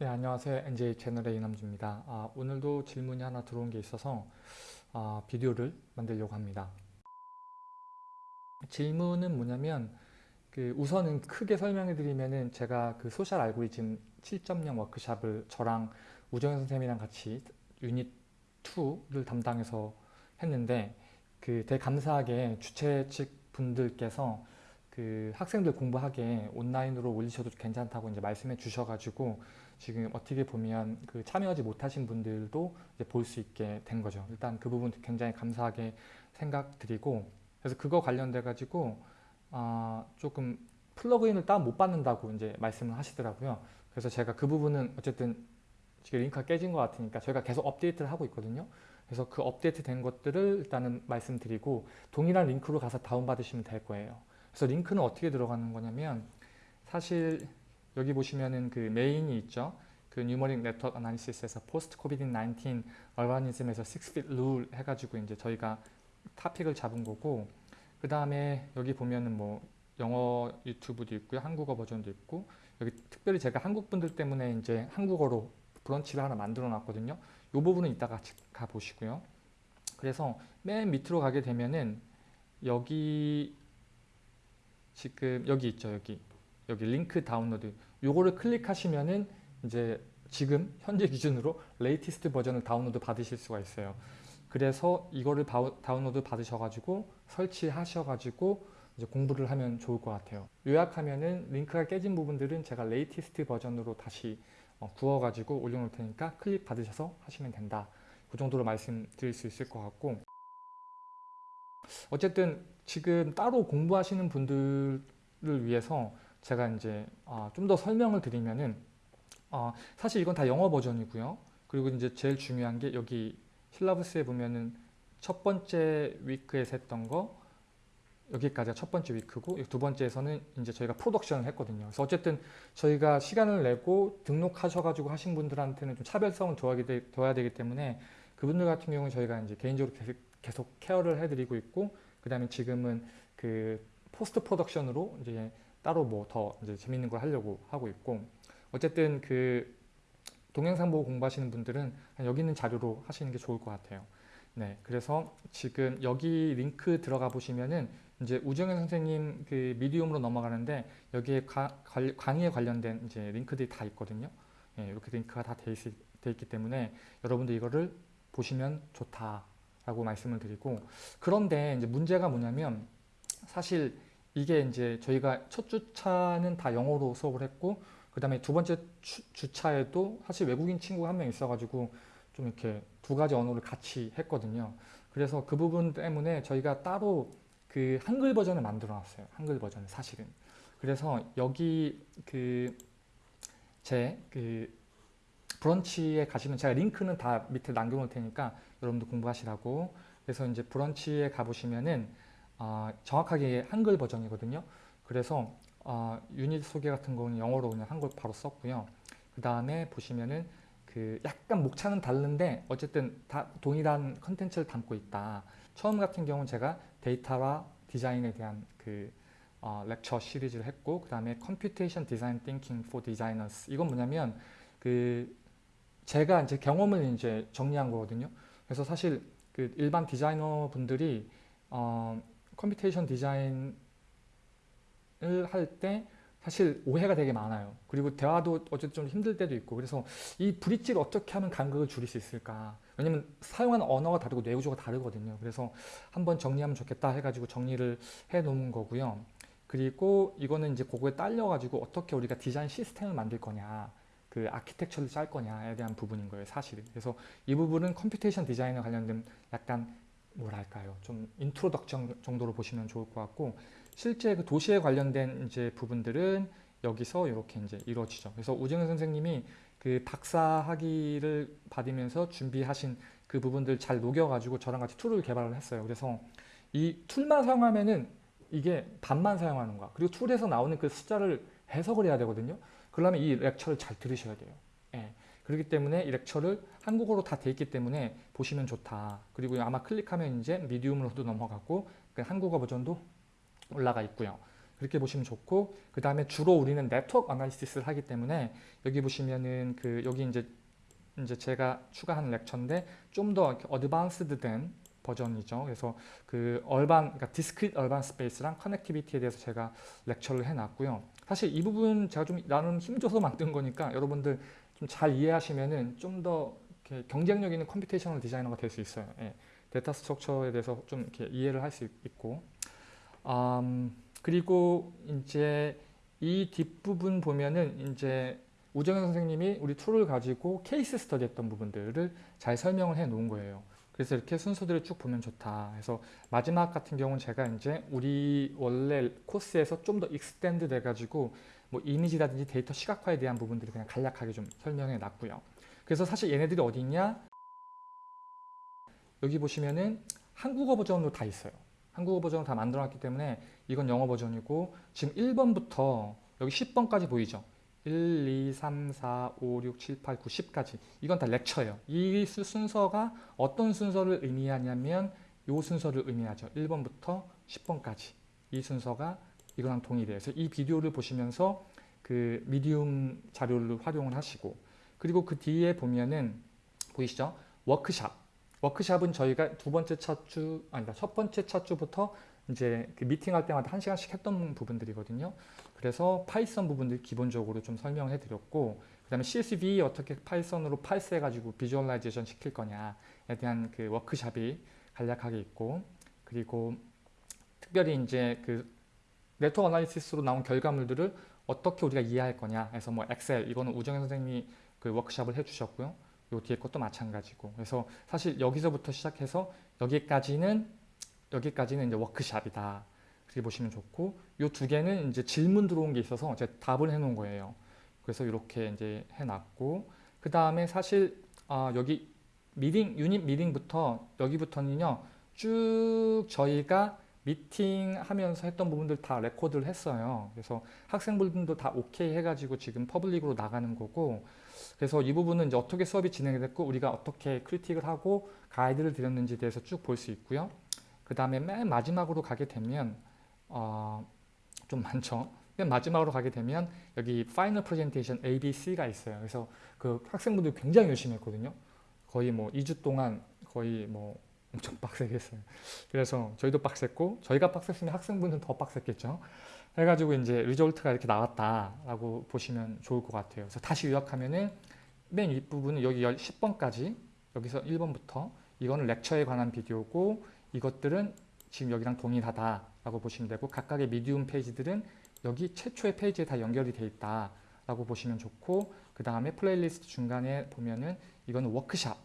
네, 안녕하세요. NJ 채널의 이남주입니다. 아, 오늘도 질문이 하나 들어온 게 있어서 아, 비디오를 만들려고 합니다. 질문은 뭐냐면 그 우선은 크게 설명해 드리면은 제가 그 social 알고리즘 7.0 워크샵을 저랑 우정현 선생님이랑 같이 유닛 2를 담당해서 했는데 그 되게 감사하게 주최 측 분들께서 그 학생들 공부하게 온라인으로 올리셔도 괜찮다고 이제 말씀해 주셔가지고 지금 어떻게 보면 그 참여하지 못하신 분들도 볼수 있게 된 거죠. 일단 그 부분 굉장히 감사하게 생각드리고 그래서 그거 관련돼 가지고 아 조금 플러그인을 다운 못 받는다고 이제 말씀을 하시더라고요. 그래서 제가 그 부분은 어쨌든 지금 링크가 깨진 것 같으니까 저희가 계속 업데이트를 하고 있거든요. 그래서 그 업데이트 된 것들을 일단은 말씀드리고 동일한 링크로 가서 다운받으시면 될 거예요. 그래서 링크는 어떻게 들어가는 거냐면 사실 여기 보시면은 그 메인이 있죠. 그 numeric network analysis에서 post COVID 19 urbanism에서 6 feet rule 해가지고 이제 저희가 topic을 잡은 거고 그 다음에 여기 보면은 뭐 영어 유튜브도 있고요. 한국어 버전도 있고 여기 특별히 제가 한국 분들 때문에 이제 한국어로 브런치를 하나 만들어 놨거든요. 이 부분은 이따가 같이 가보시고요. 그래서 맨 밑으로 가게 되면은 여기 지금 여기 있죠. 여기 여기 링크 다운로드 요거를 클릭하시면은 이제 지금 현재 기준으로 latest 버전을 다운로드 받으실 수가 있어요. 그래서 이거를 다운로드 받으셔가지고 설치하셔가지고 이제 공부를 하면 좋을 것 같아요. 요약하면은 링크가 깨진 부분들은 제가 latest 버전으로 다시 어, 구워가지고 올려놓을 테니까 클릭 받으셔서 하시면 된다. 그 정도로 말씀드릴 수 있을 것 같고 어쨌든 지금 따로 공부하시는 분들을 위해서 제가 이제 아, 좀더 설명을 드리면은 어, 사실 이건 다 영어 버전이고요. 그리고 이제 제일 중요한 게 여기 실라부스에 보면은 첫 번째 위크에서 했던 거 여기까지가 첫 번째 위크고 두 번째에서는 이제 저희가 프로덕션을 했거든요. 그래서 어쨌든 저희가 시간을 내고 등록하셔가지고 하신 분들한테는 좀 차별성을 둬야 되기 때문에 그분들 같은 경우는 저희가 이제 개인적으로 계속 케어를 해드리고 있고 그 다음에 지금은 그 post production으로 이제 따로 뭐 더 이제 재밌는 걸 하려고 하고 있고 어쨌든 그 동영상 보고 공부하시는 분들은 여기 있는 자료로 하시는 게 좋을 것 같아요. 네, 그래서 지금 여기 링크 들어가 보시면은 이제 우정현 선생님 그 Medium으로 넘어가는데 여기에 가, 강의에 관련된 이제 링크들이 다 있거든요. 네, 이렇게 링크가 다 돼 있기 때문에 여러분들 이거를 보시면 좋다 라고 말씀을 드리고 그런데 이제 문제가 뭐냐면 사실 이게 이제 저희가 첫 주차는 다 영어로 수업을 했고 그 다음에 두 번째 주, 차에도 사실 외국인 친구가 한 명 있어가지고 좀 이렇게 두 가지 언어를 같이 했거든요. 그래서 그 부분 때문에 저희가 따로 그 한글 버전을 만들어 놨어요. 한글 버전을 사실은. 그래서 여기 그 제그 그 브런치에 가시면 제가 링크는 다 밑에 남겨놓을 테니까 여러분들 공부하시라고 그래서 이제 브런치에 가보시면은 어, 정확하게 한글 버전이거든요. 그래서 어, 유닛 소개 같은 거는 영어로 그냥 한글 바로 썼고요. 그 다음에 보시면은 그 약간 목차는 다른데 어쨌든 다 동일한 컨텐츠를 담고 있다. 처음 같은 경우는 제가 데이터와 디자인에 대한 그 어, lecture 시리즈를 했고 그 다음에 Computation Design Thinking for Designers 이건 뭐냐면 그 제가 이제 경험을 이제 정리한 거거든요. 그래서 사실 그 일반 디자이너 분들이 어, computation 디자인을 할 때 사실 오해가 되게 많아요. 그리고 대화도 어쨌든 좀 힘들 때도 있고 그래서 이 bridge를 어떻게 하면 간극을 줄일 수 있을까 왜냐면 사용하는 언어가 다르고 뇌구조가 다르거든요. 그래서 한번 정리하면 좋겠다 해가지고 정리를 해 놓은 거고요. 그리고 이거는 이제 그거에 딸려가지고 어떻게 우리가 디자인 시스템을 만들 거냐 그 아키텍처를 짤 거냐에 대한 부분인 거예요 사실은 그래서 이 부분은 computation 디자인에 관련된 약간 뭐랄까요 좀 introduction 정도로 보시면 좋을 것 같고 실제 그 도시에 관련된 이제 부분들은 여기서 이렇게 이제 이루어지죠. 그래서 우정현 선생님이 그 박사 학위를 받으면서 준비하신 그 부분들 잘 녹여가지고 저랑 같이 tool을 개발을 했어요. 그래서 이 tool만 사용하면은 이게 반만 사용하는 거야. 그리고 tool에서 나오는 그 숫자를 해석을 해야 되거든요. 그러면 이 lecture를 잘 들으셔야 돼요. 예. 그렇기 때문에 이 lecture를 한국어로 다 돼 있기 때문에 보시면 좋다. 그리고 아마 클릭하면 이제 Medium으로도 넘어갔고 그 한국어 버전도 올라가 있고요. 그렇게 보시면 좋고 그 다음에 주로 우리는 network analysis를 하기 때문에 여기 보시면은 그 여기 이제 이제 제가 추가한 lecture인데 좀 더 advanced 된 버전이죠. 그래서 그 urban, 그러니까 discrete urban space랑 connectivity에 대해서 제가 lecture를 해놨고요. 사실 이 부분 제가 좀 나름 힘줘서 만든 거니까 여러분들 좀 잘 이해하시면은 좀 더 경쟁력 있는 computational designer가 될 수 있어요. 예. data structure에 대해서 좀 이렇게 이해를 할 수 있고, 음, 그리고 이제 이 뒷부분 보면은 이제 우정현 선생님이 우리 tool을 가지고 case study 했던 부분들을 잘 설명을 해 놓은 거예요. 그래서 이렇게 순서들을 쭉 보면 좋다. 그래서 마지막 같은 경우는 제가 이제 우리 원래 코스에서 좀 더 extend 돼가지고 뭐 이미지라든지 데이터 시각화에 대한 부분들을 그냥 간략하게 좀 설명해 놨고요. 그래서 사실 얘네들이 어디 있냐? 여기 보시면은 한국어 버전으로 다 있어요. 한국어 버전으로 다 만들어 놨기 때문에 이건 영어 버전이고 지금 1번부터 여기 10번까지 보이죠? 1, 2, 3, 4, 5, 6, 7, 8, 9, 10까지 이건 다 렉처예요. 이 수- 순서가 어떤 순서를 의미하냐면 이 순서를 의미하죠. 1번부터 10번까지 이 순서가 이거랑 동일해요. 그래서 이 비디오를 보시면서 그 미디움 자료를 활용을 하시고 그리고 그 뒤에 보면은 보이시죠? 워크샵. 워크샵은 저희가 두 번째 차주 아니다 첫 번째 차주부터 이제 그 미팅할 때마다 한 시간씩 했던 부분들이거든요. 그래서 파이썬 부분들 기본적으로 좀 설명해 드렸고 그 다음에 CSV 어떻게 파이썬으로 parse해 가지고 visualization 시킬 거냐에 대한 그 워크샵이 간략하게 있고 그리고 특별히 이제 그 network analysis로 나온 결과물들을 어떻게 우리가 이해할 거냐 해서 뭐 엑셀 이거는 우정현 선생님이 그 워크샵을 해 주셨고요. 요 뒤에 것도 마찬가지고 그래서 사실 여기서부터 시작해서 여기까지는 여기까지는 이제 워크샵이다. 그렇게 보시면 좋고 요 두 개는 이제 질문 들어온 게 있어서 제가 답을 해 놓은 거예요. 그래서 이렇게 이제 해 놨고 그 다음에 사실 아, 여기 미팅 유닛 미팅부터 여기부터는요 쭉 저희가 미팅 하면서 했던 부분들 다 record를 했어요. 그래서 학생분들도 다 오케이 해가지고 지금 public으로 나가는 거고 그래서 이 부분은 이제 어떻게 수업이 진행이 됐고 우리가 어떻게 critique을 하고 가이드를 드렸는지에 대해서 쭉 볼 수 있고요. 그 다음에 맨 마지막으로 가게 되면 어, 좀 많죠. 맨 마지막으로 가게 되면 여기 final presentation ABC가 있어요. 그래서 그 학생분들 굉장히 열심히 했거든요. 거의 뭐 2주 동안 거의 뭐 엄청 빡세게 했어요. 그래서 저희도 빡셌고 저희가 빡셌으면 학생분들은 더 빡셌겠죠. 해가지고 이제 result가 이렇게 나왔다라고 보시면 좋을 것 같아요. 그래서 다시 요약하면은 맨 윗부분은 여기 10번까지 여기서 1번부터 이거는 렉처에 관한 비디오고 이것들은 지금 여기랑 동일하다라고 보시면 되고 각각의 Medium 페이지들은 여기 최초의 페이지에 다 연결이 돼 있다라고 보시면 좋고 그 다음에 플레이리스트 중간에 보면은 이거는 워크샵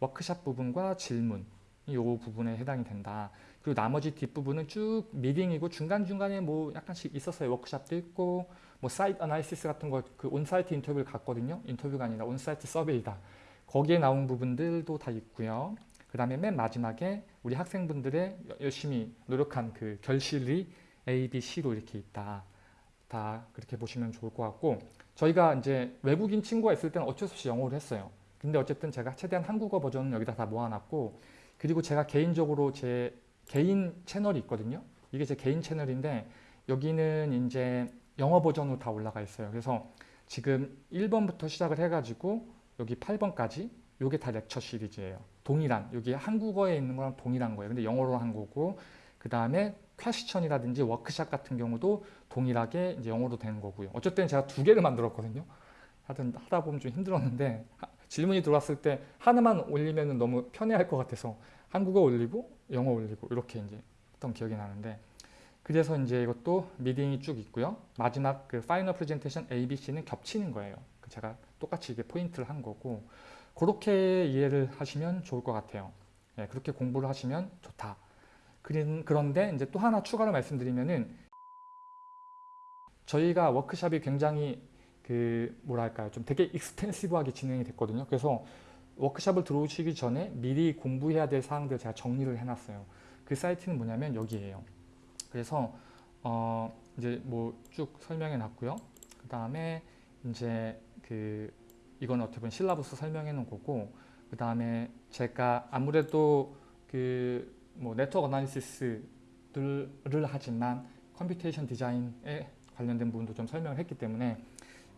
워크샵 부분과 질문 이 부분에 해당이 된다. 그리고 나머지 뒷부분은 쭉 미팅이고 중간중간에 뭐 약간씩 있었어요. 워크샵도 있고 뭐 site analysis 같은 거 그 on-site 인터뷰를 갔거든요. 인터뷰가 아니라 on-site survey다. 거기에 나온 부분들도 다 있고요. 그 다음에 맨 마지막에 우리 학생분들의 열심히 노력한 그 결실이 A, B, C로 이렇게 있다. 다 그렇게 보시면 좋을 것 같고 저희가 이제 외국인 친구가 있을 때는 어쩔 수 없이 영어를 했어요. 근데 어쨌든 제가 최대한 한국어 버전은 여기다 다 모아놨고 그리고 제가 개인적으로 제 개인 채널이 있거든요. 이게 제 개인 채널인데 여기는 이제 영어 버전으로 다 올라가 있어요. 그래서 지금 1번부터 시작을 해가지고 여기 8번까지 요게 다 lecture 시리즈예요. 동일한 여기 한국어에 있는 거랑 동일한 거예요. 근데 영어로 한 거고 그 다음에 question이라든지 워크샵 같은 경우도 동일하게 이제 영어로 된 거고요. 어쨌든 제가 두 개를 만들었거든요. 하여튼 하다 보면 좀 힘들었는데 하- 질문이 들어왔을 때 하나만 올리면 너무 편해할 것 같아서 한국어 올리고 영어 올리고 이렇게 이제 했던 기억이 나는데 그래서 이제 이것도 미팅이 쭉 있고요. 마지막 그 final presentation ABC는 겹치는 거예요. 그 제가 똑같이 이게 포인트를 한 거고 그렇게 이해를 하시면 좋을 것 같아요. 예, 그렇게 공부를 하시면 좋다. 그런- 그런데 이제 또 하나 추가로 말씀드리면은 저희가 워크샵이 굉장히 그 뭐랄까요 좀 되게 익스텐시브하게 진행이 됐거든요. 그래서 워크샵을 들어오시기 전에 미리 공부해야 될 사항들 제가 정리를 해놨어요. 그 사이트는 뭐냐면 여기에요. 그래서 어 이제 뭐 쭉 설명해 놨고요. 그 다음에 이제 그 이건 어떻게 보면 실라부스 설명해 놓은 거고 그 다음에 제가 아무래도 그 뭐 network analysis들을 하지만 computation design에 관련된 부분도 좀 설명을 했기 때문에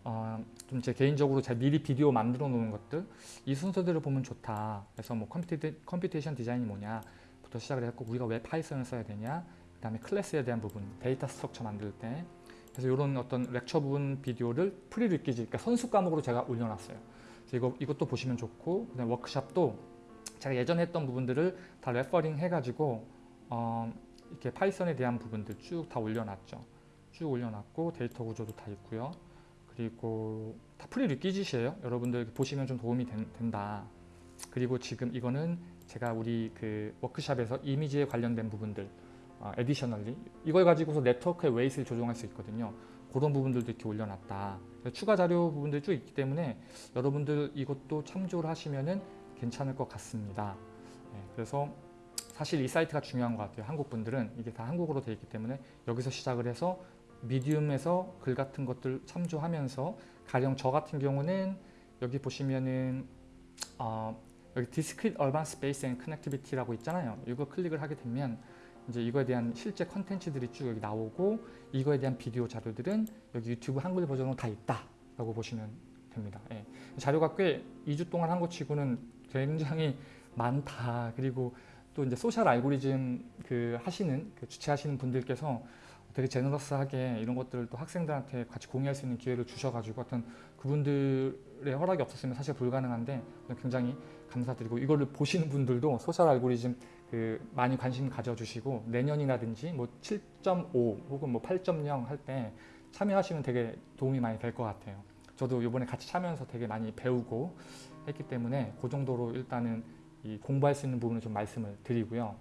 어, 좀 제 개인적으로 제가 미리 비디오 만들어 놓은 것들 이 순서대로 보면 좋다. 그래서 뭐 compute, computation design이 뭐냐부터 시작을 했고 우리가 왜 파이썬을 써야 되냐 그 다음에 클래스에 대한 부분 data structure 만들 때 그래서 이런 어떤 lecture 부분 비디오를 prerequisite 그러니까 선수 과목으로 제가 올려놨어요. 그래서 이거 이것도 보시면 좋고 그다음에 워크샵도 제가 예전에 했던 부분들을 다 referring 해가지고 어, 이렇게 파이썬에 대한 부분들 쭉 다 올려놨죠. 쭉 올려놨고 데이터 구조도 다 있고요. 그리고 다 prerequisite이에요. 여러분들 보시면 좀 도움이 된, 된다. 그리고 지금 이거는 제가 우리 그 워크샵에서 이미지에 관련된 부분들 어, additionally 이걸 가지고서 네트워크의 weight를 조정할 수 있거든요. 그런 부분들도 이렇게 올려놨다. 추가 자료 부분들 쭉 있기 때문에 여러분들 이것도 참조를 하시면은 괜찮을 것 같습니다. 네, 그래서 사실 이 사이트가 중요한 것 같아요. 한국 분들은 이게 다 한국어로 되어 있기 때문에 여기서 시작을 해서 미디움에서 글 같은 것들 참조하면서 가령 저 같은 경우는 여기 보시면은 어, 여기 Discrete Urban Space and Connectivity라고 있잖아요. 이거 클릭을 하게 되면 이제 이거에 대한 실제 컨텐츠들이 쭉 여기 나오고 이거에 대한 비디오 자료들은 여기 유튜브 한글 버전으로 다 있다라고 보시면 됩니다. 예. 자료가 꽤 2주 동안 한 것 치고는 굉장히 많다. 그리고 또 이제 소셜 알고리즘 그 하시는 그 주최하시는 분들께서 되게 제너러스하게 이런 것들을 또 학생들한테 같이 공유할 수 있는 기회를 주셔가지고 어떤 그분들의 허락이 없었으면 사실 불가능한데 굉장히 감사드리고 이거를 보시는 분들도 social algorithm 그 많이 관심 가져주시고 내년이라든지 뭐 7.5 혹은 뭐 8.0 할 때 참여하시면 되게 도움이 많이 될 것 같아요. 저도 이번에 같이 참여해서 되게 많이 배우고 했기 때문에 그 정도로 일단은 이 공부할 수 있는 부분을 좀 말씀을 드리고요.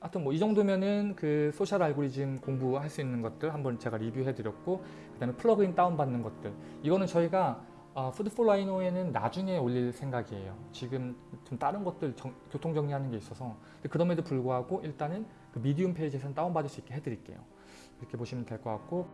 하여튼 뭐 이 정도면은 그 social algorithm 공부할 수 있는 것들 한번 제가 리뷰해 드렸고 그 다음에 플러그인 다운 받는 것들 이거는 저희가 어, Food4Rhino에는 나중에 올릴 생각이에요. 지금 좀 다른 것들 정, 교통 정리하는 게 있어서 그럼에도 불구하고 일단은 그 Medium 페이지에서는 다운 받을 수 있게 해드릴게요. 이렇게 보시면 될 것 같고